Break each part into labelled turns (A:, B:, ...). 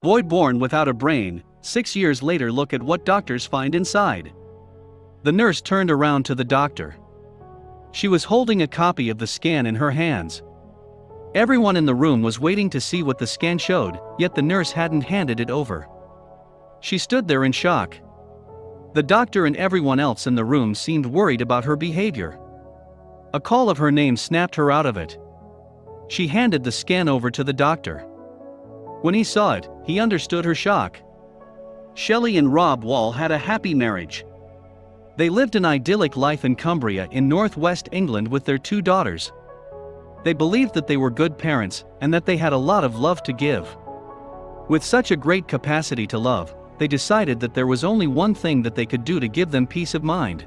A: Boy born without a brain, six years later look at what doctors find inside. The nurse turned around to the doctor. She was holding a copy of the scan in her hands. Everyone in the room was waiting to see what the scan showed, yet the nurse hadn't handed it over. She stood there in shock. The doctor and everyone else in the room seemed worried about her behavior. A call of her name snapped her out of it. She handed the scan over to the doctor. When he saw it, he understood her shock. Shelley and Rob Wall had a happy marriage. They lived an idyllic life in Cumbria in northwest England with their two daughters. They believed that they were good parents and that they had a lot of love to give. With such a great capacity to love, they decided that there was only one thing that they could do to give them peace of mind.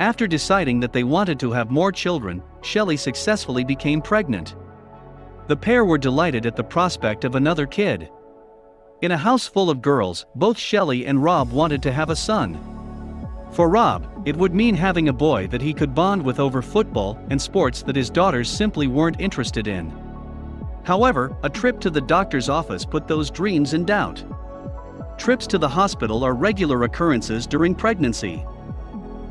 A: After deciding that they wanted to have more children, Shelley successfully became pregnant. The pair were delighted at the prospect of another kid. In a house full of girls, both Shelley and Rob wanted to have a son. For Rob, it would mean having a boy that he could bond with over football and sports that his daughters simply weren't interested in. However, a trip to the doctor's office put those dreams in doubt. Trips to the hospital are regular occurrences during pregnancy.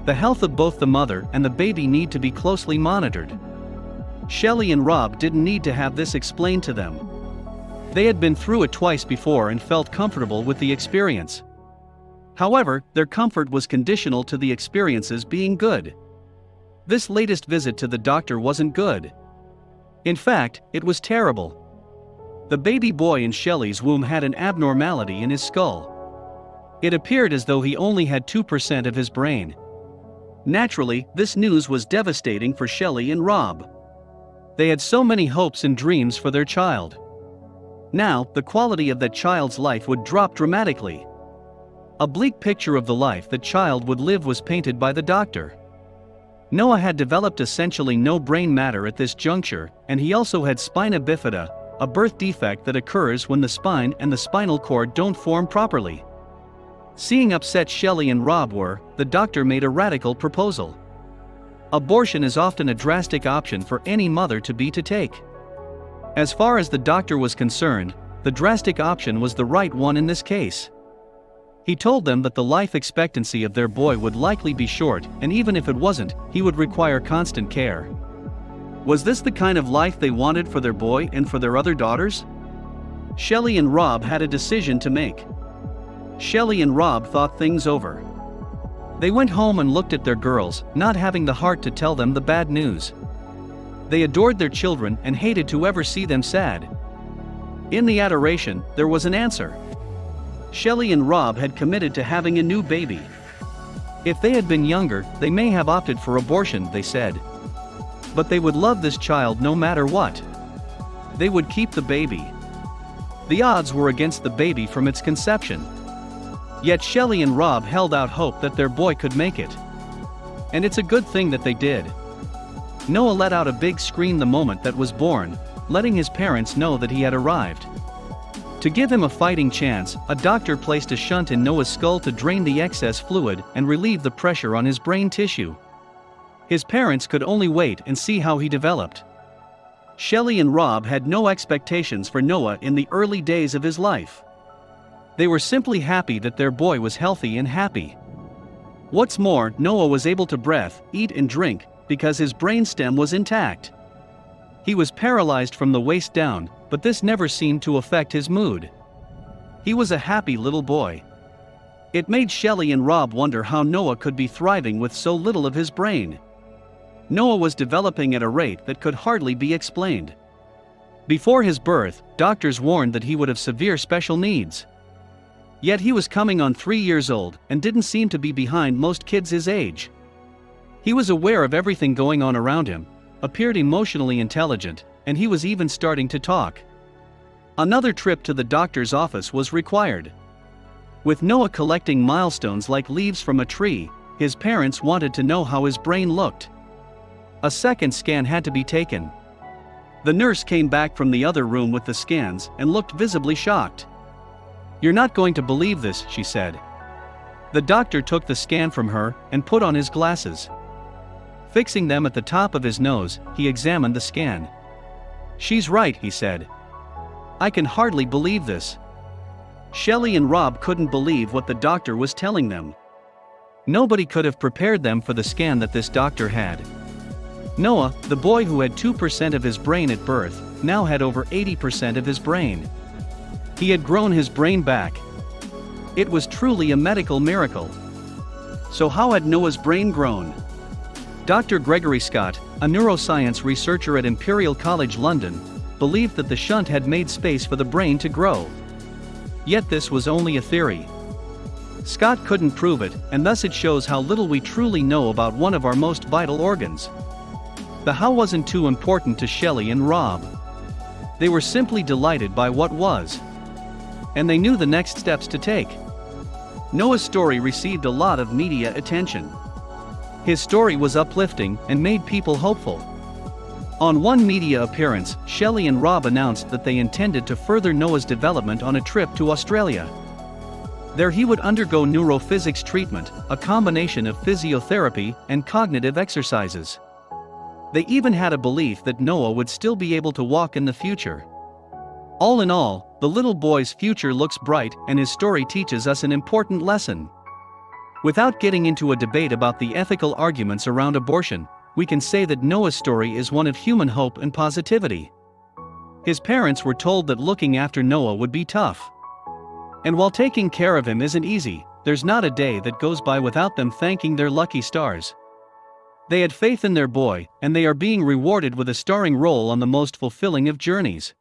A: The health of both the mother and the baby need to be closely monitored. Shelley and Rob didn't need to have this explained to them. They had been through it twice before and felt comfortable with the experience. However, their comfort was conditional to the experiences being good. This latest visit to the doctor wasn't good. In fact, it was terrible. The baby boy in Shelley's womb had an abnormality in his skull. It appeared as though he only had 2% of his brain. Naturally, this news was devastating for Shelley and Rob. They had so many hopes and dreams for their child. Now, the quality of that child's life would drop dramatically. A bleak picture of the life that child would live was painted by the doctor. Noah had developed essentially no brain matter at this juncture, and he also had spina bifida, a birth defect that occurs when the spine and the spinal cord don't form properly. Seeing upset Shelley and Rob were, the doctor made a radical proposal. Abortion is often a drastic option for any mother to be to take. As far as the doctor was concerned, the drastic option was the right one in this case. He told them that the life expectancy of their boy would likely be short, and even if it wasn't, he would require constant care. Was this the kind of life they wanted for their boy and for their other daughters? Shelley and Rob had a decision to make. Shelley and Rob thought things over. They went home and looked at their girls, not having the heart to tell them the bad news. They adored their children and hated to ever see them sad. In the adoration, there was an answer. Shelley and Rob had committed to having a new baby. If they had been younger, they may have opted for abortion, they said. But they would love this child no matter what. They would keep the baby. The odds were against the baby from its conception. Yet Shelley and Rob held out hope that their boy could make it. And it's a good thing that they did. Noah let out a big scream the moment that was born, letting his parents know that he had arrived. To give him a fighting chance, a doctor placed a shunt in Noah's skull to drain the excess fluid and relieve the pressure on his brain tissue. His parents could only wait and see how he developed. Shelley and Rob had no expectations for Noah in the early days of his life. They were simply happy that their boy was healthy and happy. What's more, Noah was able to breathe, eat and drink, because his brainstem was intact. He was paralyzed from the waist down, but this never seemed to affect his mood. He was a happy little boy. It made Shelley and Rob wonder how Noah could be thriving with so little of his brain. Noah was developing at a rate that could hardly be explained. Before his birth, doctors warned that he would have severe special needs. Yet he was coming on three years old and didn't seem to be behind most kids his age. He was aware of everything going on around him, appeared emotionally intelligent, and he was even starting to talk. Another trip to the doctor's office was required. With Noah collecting milestones like leaves from a tree, his parents wanted to know how his brain looked. A second scan had to be taken. The nurse came back from the other room with the scans and looked visibly shocked. You're not going to believe this, she said. The doctor took the scan from her and put on his glasses. Fixing them at the top of his nose, he examined the scan. She's right, he said. I can hardly believe this. Shelley and Rob couldn't believe what the doctor was telling them. Nobody could have prepared them for the scan that this doctor had. Noah, the boy who had 2% of his brain at birth, now had over 80% of his brain. He had grown his brain back. It was truly a medical miracle. So, how had Noah's brain grown? Dr. Gregory Scott, a neuroscience researcher at Imperial College London, believed that the shunt had made space for the brain to grow. Yet this was only a theory. Scott couldn't prove it, and thus it shows how little we truly know about one of our most vital organs. The how wasn't too important to Shelley and Rob. They were simply delighted by what was. And they knew the next steps to take. Noah's story received a lot of media attention. His story was uplifting and made people hopeful. On one media appearance, Shelley and Rob announced that they intended to further Noah's development on a trip to Australia. There he would undergo neurophysics treatment, a combination of physiotherapy and cognitive exercises. They even had a belief that Noah would still be able to walk in the future. All in all, the little boy's future looks bright and his story teaches us an important lesson. Without getting into a debate about the ethical arguments around abortion, we can say that Noah's story is one of human hope and positivity. His parents were told that looking after Noah would be tough. And while taking care of him isn't easy, there's not a day that goes by without them thanking their lucky stars. They had faith in their boy, and they are being rewarded with a starring role on the most fulfilling of journeys.